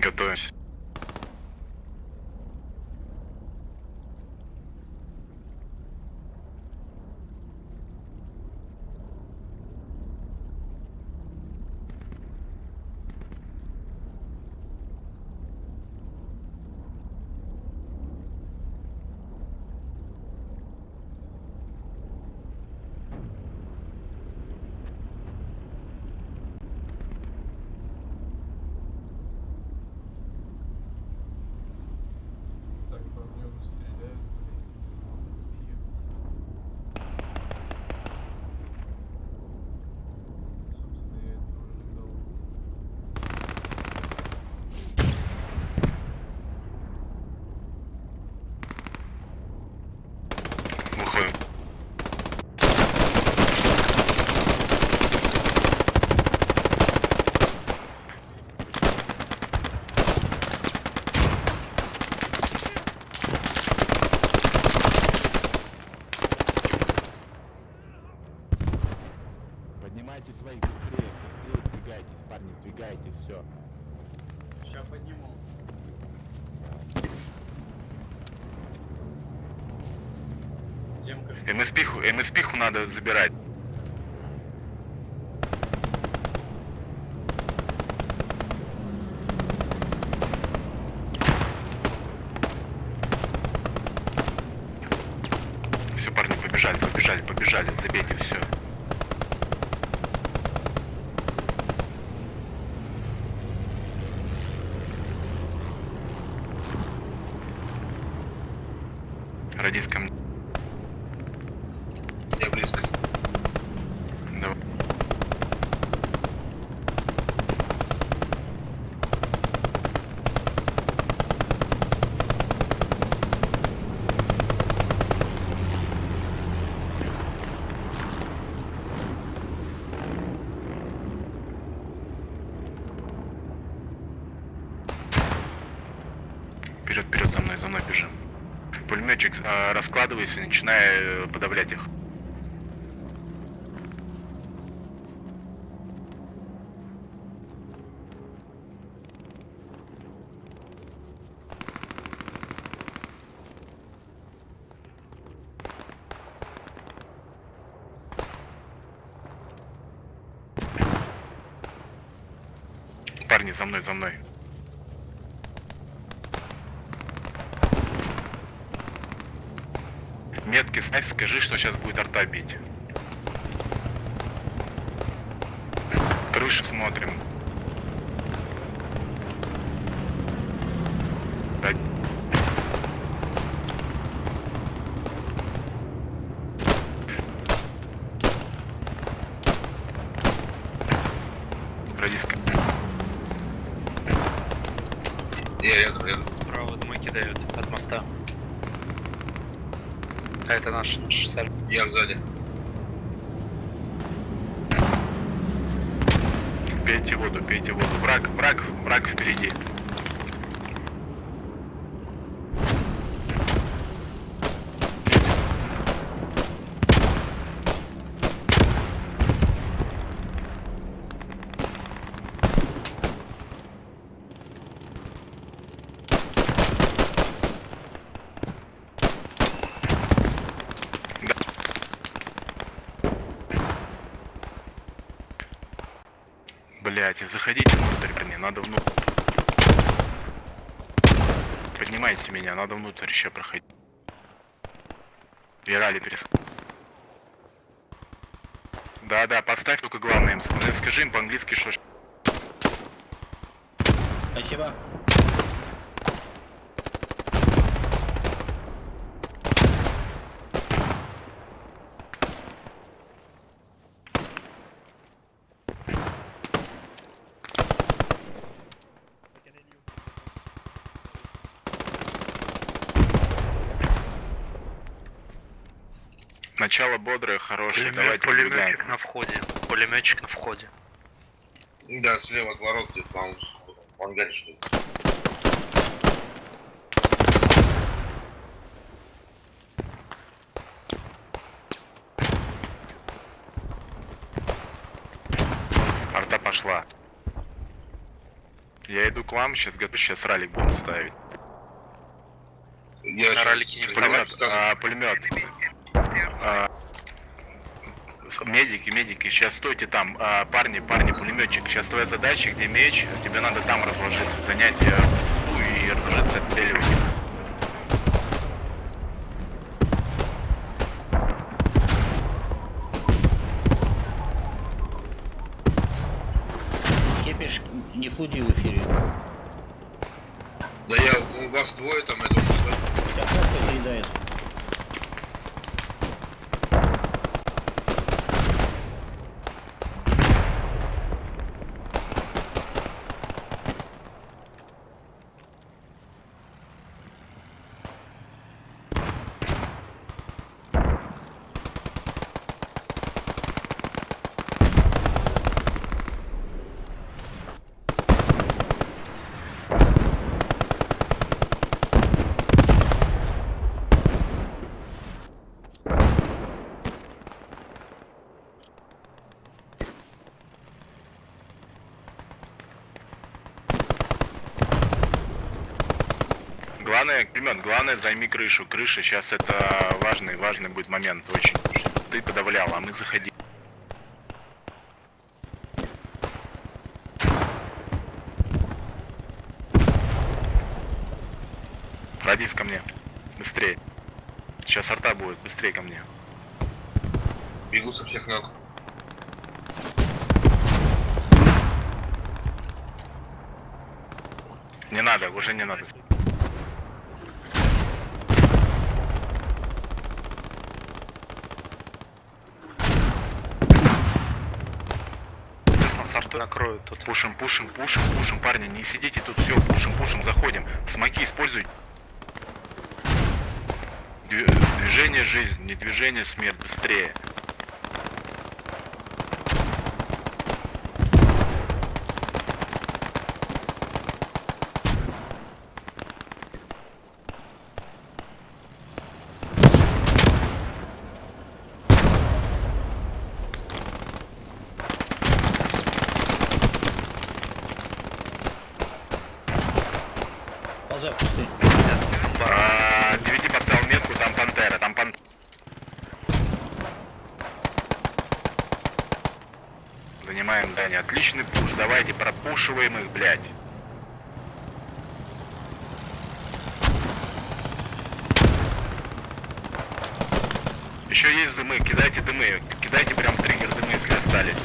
Готовимся. Так по небу стреляют, блин. Пьют. Собственно, я этого ожидал. Выходим. Поднимайте своих быстрее, быстрее сдвигайтесь, парни, сдвигайтесь, все. Сейчас подниму. МСПху, МСПху надо забирать. Все, парни, побежали, побежали, побежали, забейте все. Радист ко мне. Я близко. Давай. Вперед, вперед, за мной, за мной бежим. Пулеметчик, раскладывайся, начинай э, подавлять их. Парни, за мной, за мной. Метки ставь, скажи, что сейчас будет арта бить. Крышу смотрим. Так. Радиска. Я рядом, рядом. Справа дымы кидают от моста. А это наш, наш саль. Я сзади. Пейте воду, пейте воду. Враг, враг, враг впереди. Блять, заходите внутрь, парни, надо внутрь. Поднимайте меня, надо внутрь еще проходить. Вирали перес... Да, да, поставь только главное им. Скажи им по-английски, что... Спасибо. Начало бодрое, хорошее, Пулемет- давайте пулеметчик на входе. Пулеметчик на входе. Да, слева от ворот где-то, по-моему, в ангаре что ли. Арта пошла. Я иду к вам, сейчас готов, сейчас ралик будем ставить. Я На щас ролике не Пулемет, вставать а, пулемет. Медики, медики, сейчас стойте там, А, парни, парни, пулеметчик. Сейчас твоя задача, где меч, тебе надо там разложиться, занять э, ну, и разложиться, отстреливать. их. Кепиш не флуди в эфире. Да я, у вас двое там, я думаю, да? Сейчас кто заедает. Главное, главное займи крышу. Крыша сейчас это важный, важный будет момент очень. Чтобы ты подавлял, а мы заходи. Радис ко мне. Быстрее. Сейчас арта будет, быстрее ко мне. Бегу со всех ног. Не надо, уже не надо. Арту накроют тут. Пушим, пушим, пушим, пушим, парни, не сидите тут, все, пушим, пушим, заходим. Смоки используй. Движение жизнь, не движение смерть, быстрее. Ползай в кусты. А, Девяти поставил метку, там пантера, там пан... Занимаем здание. Отличный пуш. Давайте пропушиваем их, блядь. Еще есть дымы, кидайте дымы. Кидайте прям триггер дымы, если остались.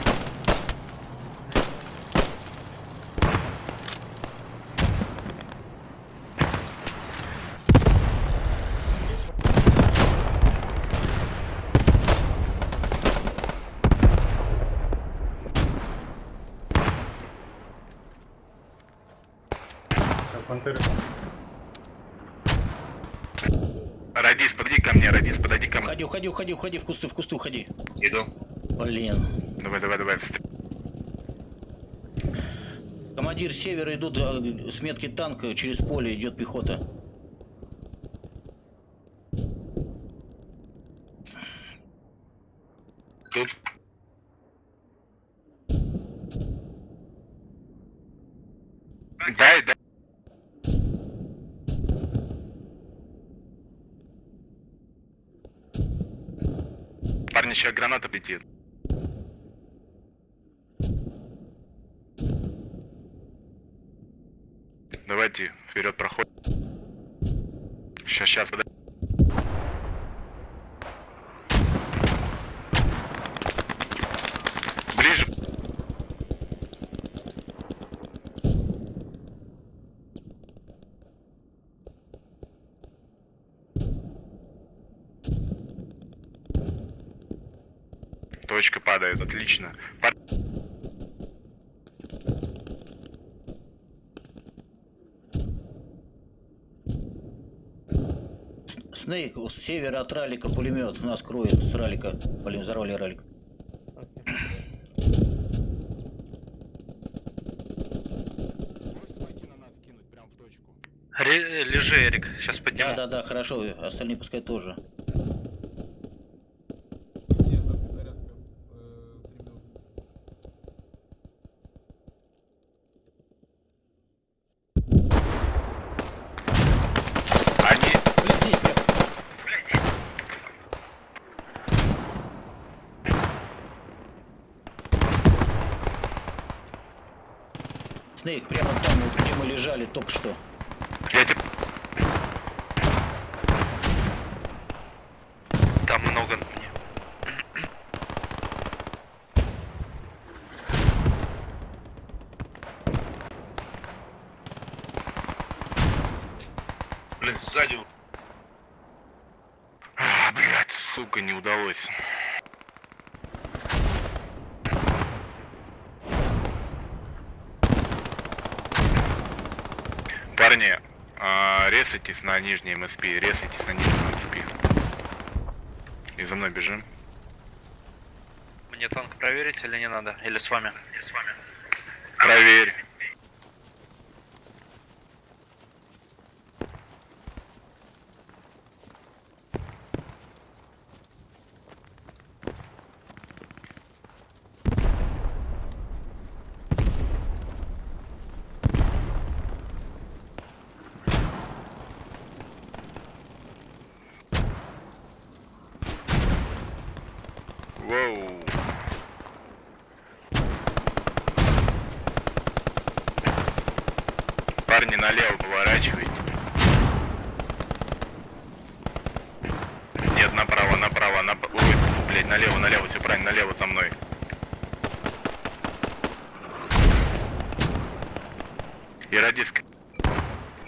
Радис, подойди ко мне, Радис, подойди ко мне. Уходи, уходи, уходи, в кусты, в кусты уходи. Иду. Блин. Давай, давай, давай. Командир севера идут э, с метки танка, через поле идет пехота. Тут. Дай, дай. Парни, сейчас граната летит. Давайте вперед проход. Сейчас, сейчас, подожди. Падает, отлично. Пар- Снейк, с севера от ралика пулемет нас кроет с ралика. Блин, взорвали ралик. Можешь смоки на нас кинуть прям в точку? Ре- лежи, Эрик, сейчас Да, подниму. да, да, хорошо, остальные пускай тоже. Нет, там зарядка. Э, три минуты. Снейк, прямо там, вот где мы лежали только что. Я тебе... Там много. Блин, сзади А, блядь, сука, не удалось. Парни, а, ресайтесь на нижней МСП, ресайтесь на нижнем МСП. И за мной бежим. Мне танк проверить или не надо? Или с вами? Проверь.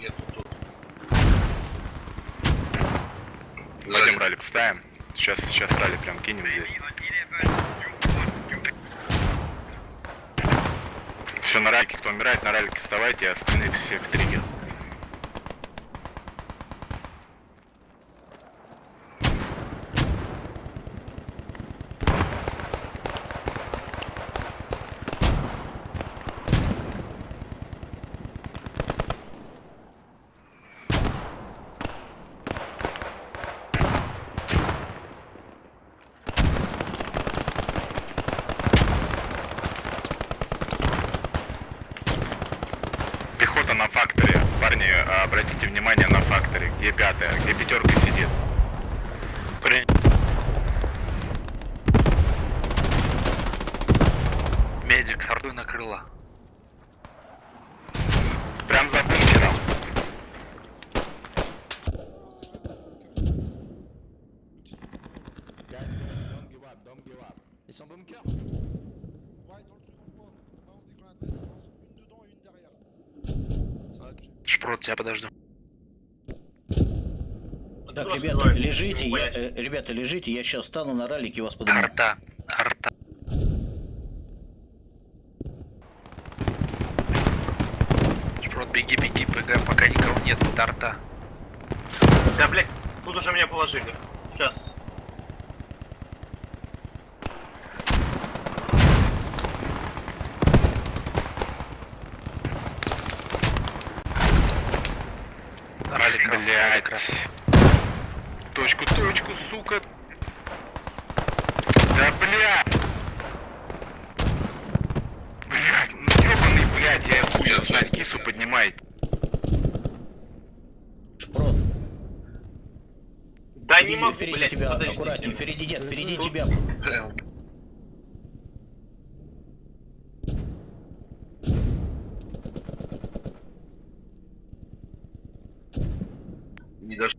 Я тут. Пойдем ралли поставим. Сейчас, сейчас ралли прям кинем здесь. Все на ралике, кто умирает, на ралике вставайте, а остальные все в триггер. Пехота на факторе. Парни, а, обратите внимание на факторе. Где пятая? Где пятерка сидит? Принято. Медик, артуй накрыла. Прям за бункером. Guys, guys, don't give up, don't give up. Ils sont bunker Ouais, dans le truc en bois. Balance des grenades, balance une dedans et une derrière. Шпрот, тебя подожду. Так, ребята, лежите, я, э, ребята, лежите, я сейчас стану на ралике и вас подниму. Арта. Арта. Шпрот, беги, беги, ПГ, пока никого нет, это арта. Да, блядь, тут уже меня положили. Сейчас. Ралли красный. Точку, точку, сука. Да бля. Блять, ну ебаный, блядь, я хуй знать, кису поднимает. Шпрот, Да не могу, впереди блядь, тебя, подождите. аккуратнее, впереди, нет, впереди тебя. Прям. Не дош...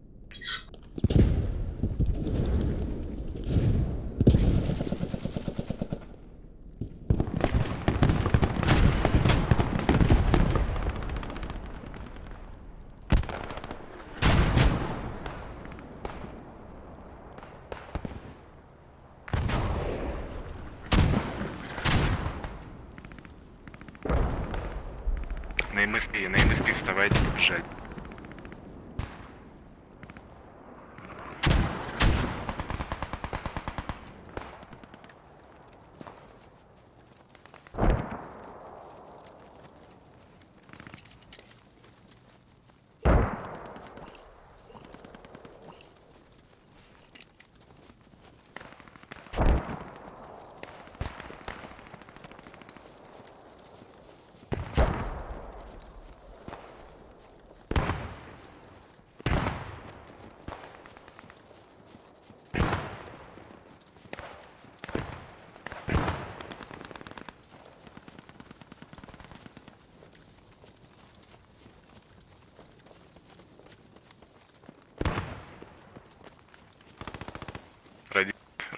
На МСП, на МСП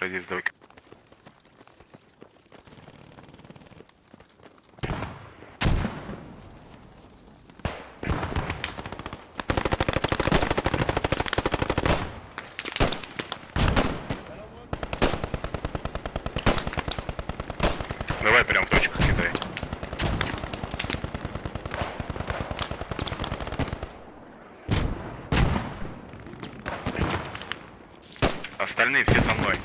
побежать. Радис, давай. Давай прям в точку кидай. Остальные все со мной.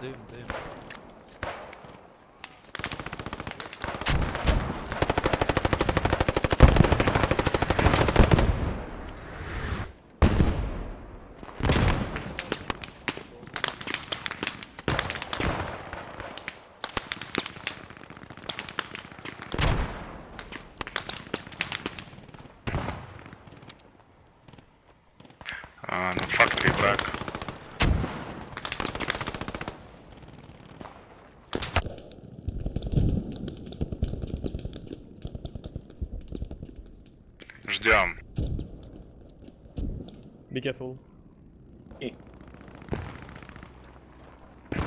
Дым, дым. А, на факторе брак. Ждем. Be careful.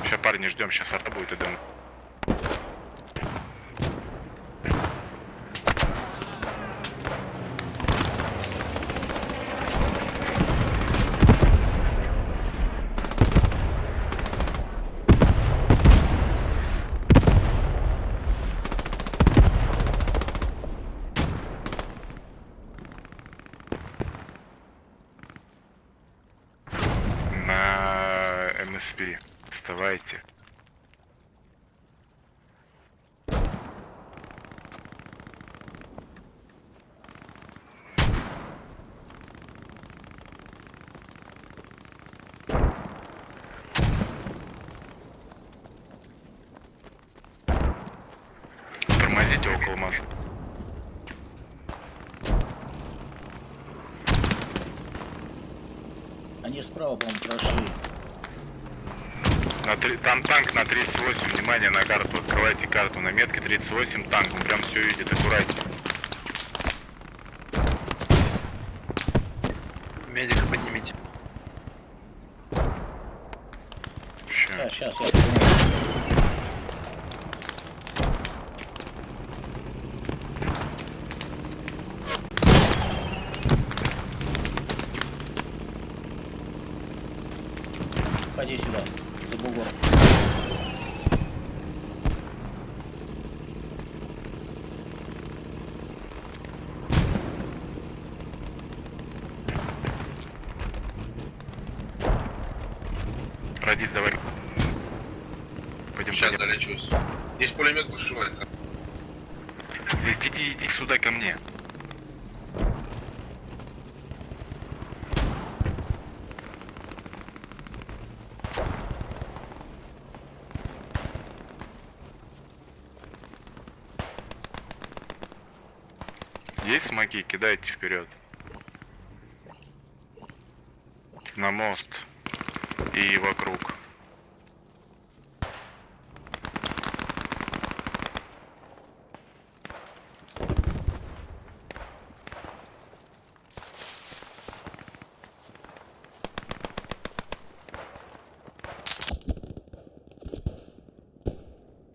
Сейчас парни ждем, сейчас арта будет и дым. На МСП. Вставайте. Тормозите около моста. Они справа, по-моему, прошли. На три- Там танк на 38, внимание на карту, открывайте карту на метке 38, танк, он прям все видит, аккуратнее. Медика поднимите. Да, сейчас я подниму. Ходи сюда, за бугор. Радис, давай. Пойдем, Сейчас пойдем. долечусь. Есть пулемет, пошивает. Иди, иди сюда ко мне. Есть смоки? Кидайте вперед. На мост. И вокруг.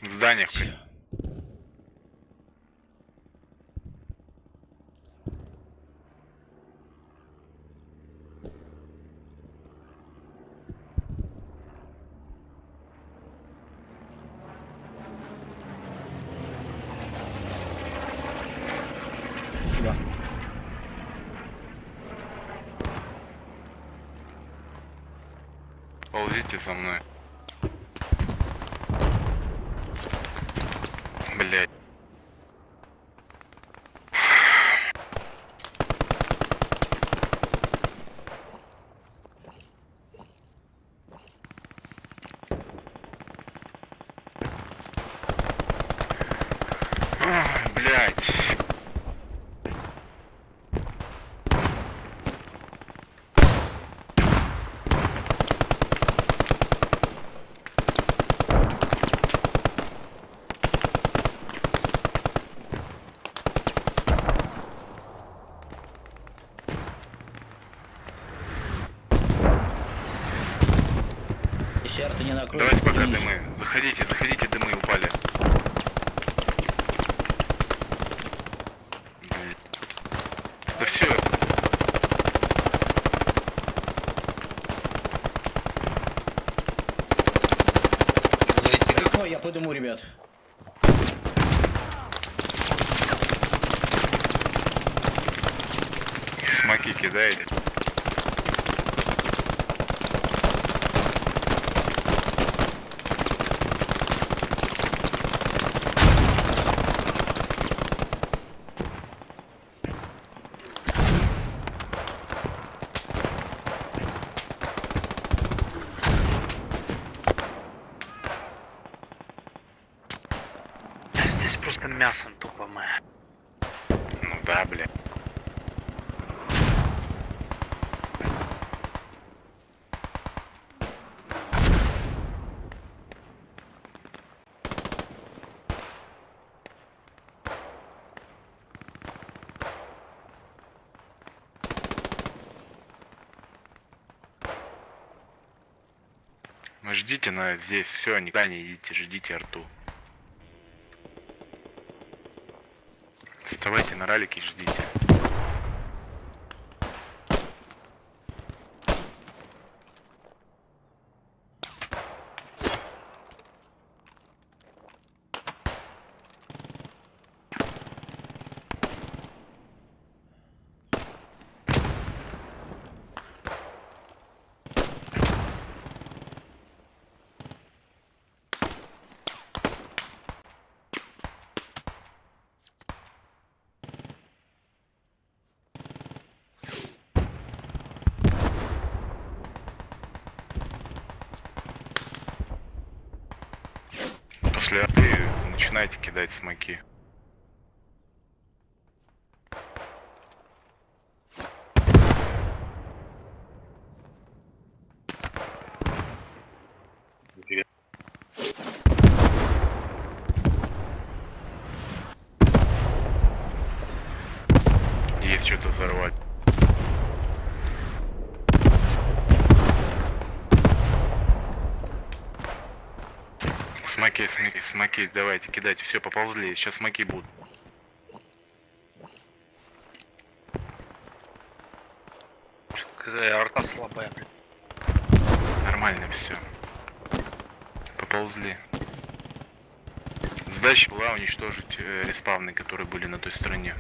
В зданиях. Спасибо. Ползите за мной. Блять. Ах, Блять. Накроют, Давайте пока вернись. дымы. Заходите, заходите, дымы упали. Да все. Ой, я подыму, ребят. Смоки кидаете. Здесь просто мясом тупо мы. Ну да, бля. Вы ждите на здесь, все, никуда не идите, ждите арту. Вставайте на ралике и ждите. После арты начинайте кидать смоки. Смоки, давайте, кидайте, все, поползли, сейчас смоки будут. Арта слабая, блин. Нормально все. Поползли. Задача была уничтожить э, респавны, которые были на той стороне.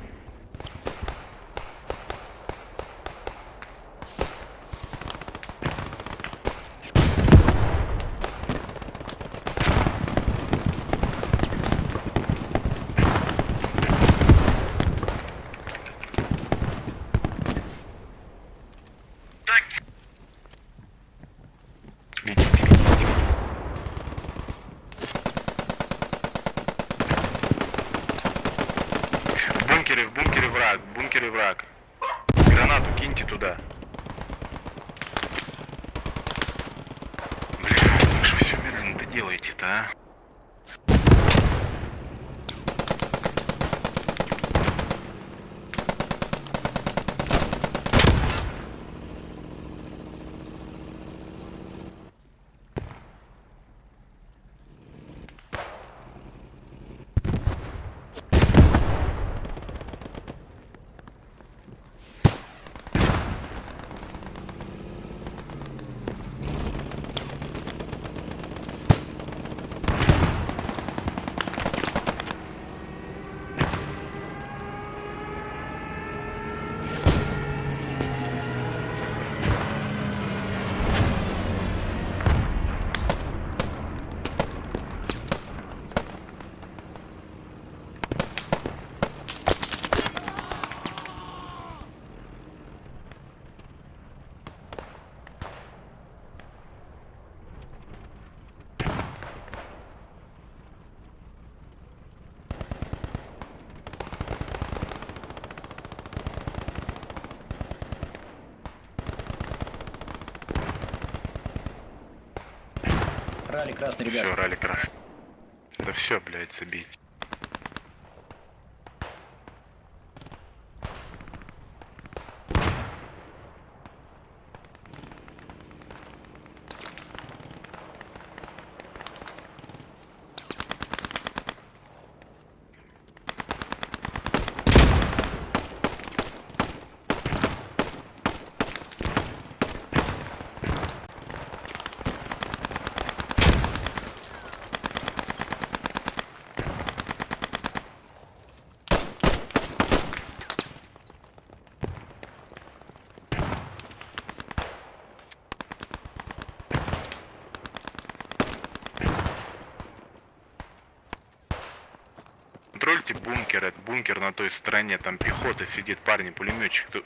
Ралли красный, ребят. Все, ралли красный. Да все, блядь, забейте. Бункер, на той стороне, там пехота сидит, парни, пулеметчик. Тут-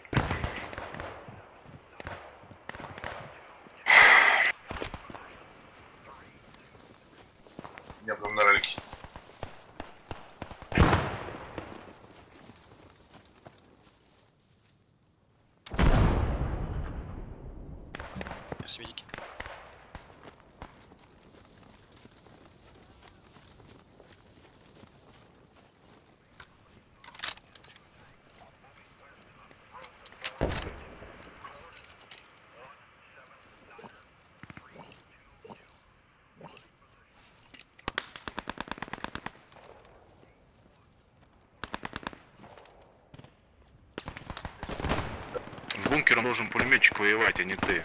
бункером должен пулеметчик воевать, а не ты.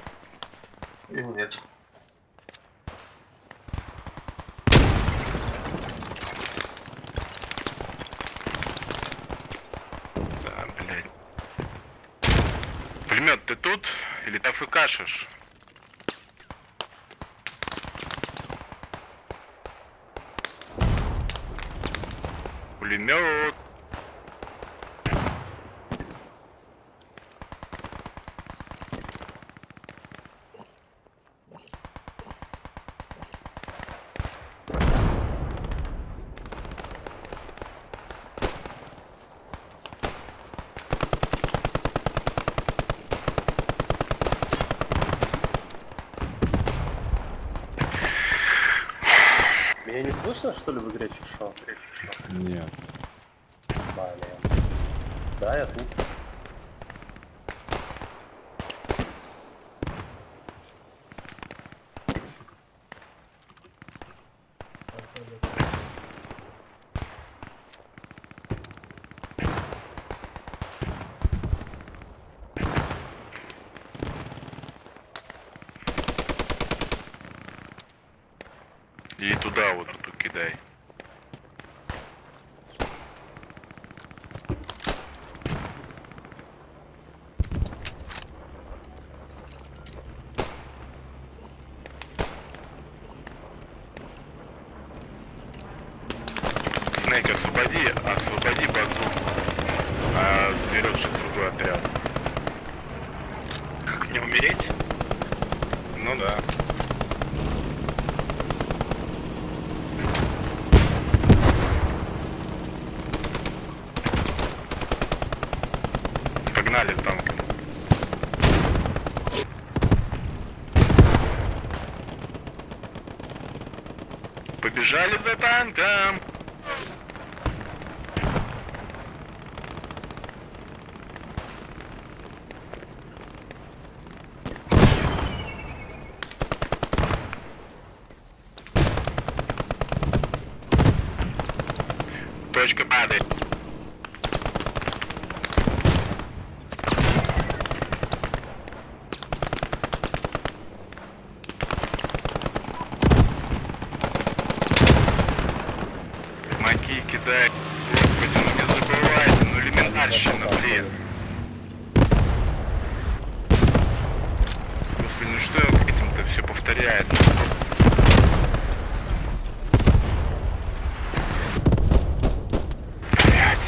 Нет. Да, блядь. Пулемет, ты тут? Или ты АФКшишь? Пулемет. Слышно, что ли, в игре чешо? Нет. Блин. Да, я тут. И туда вот тут кидай. Снейк, освободи, освободи базу. А заберет сейчас другой отряд. Как не умереть? Ну да. Погнали танк. Побежали за танком. Точка падает. Смоки кидай. Господи, ну не забывайте, ну элементарщина, блин. Господи, ну что этим-то все повторяет? Блять.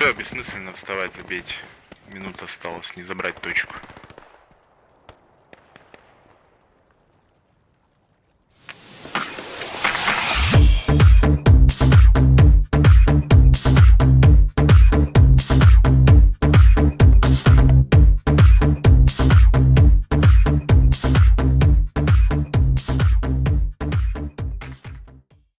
Все, бессмысленно вставать, забейте. Минута осталось, не забрать точку.